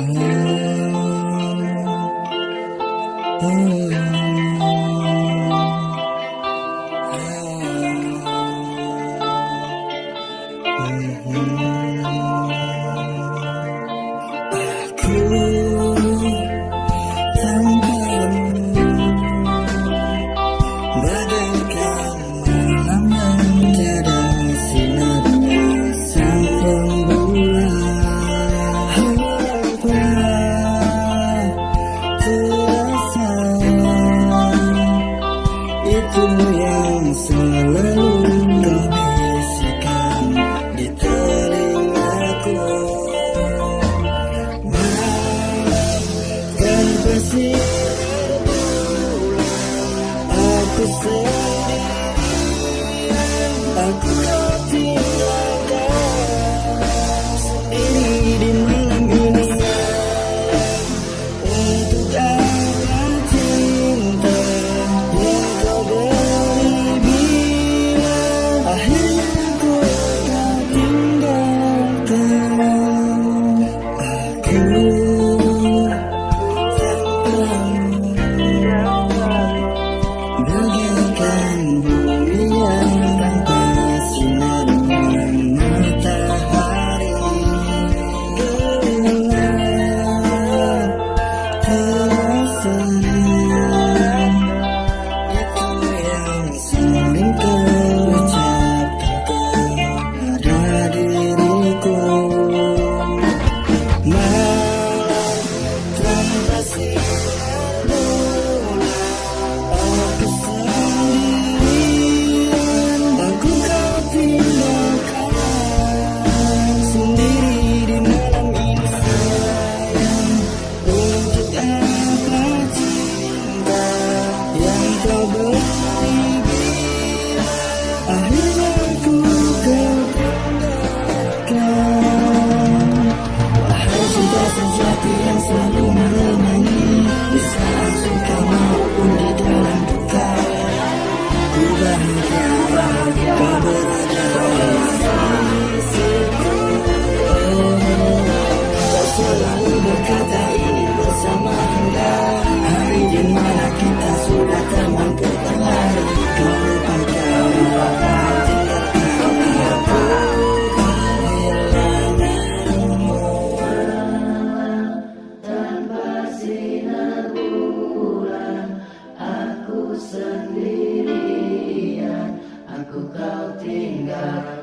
Mm -hmm. Mm -hmm. selalu membisikkan di telingaku. Malam terbersih aku sendiri aku kata ini bersama anda. Hari di mana kita sudah tak mampu berlari Kau lupakan Aku sendirian, aku kau tinggal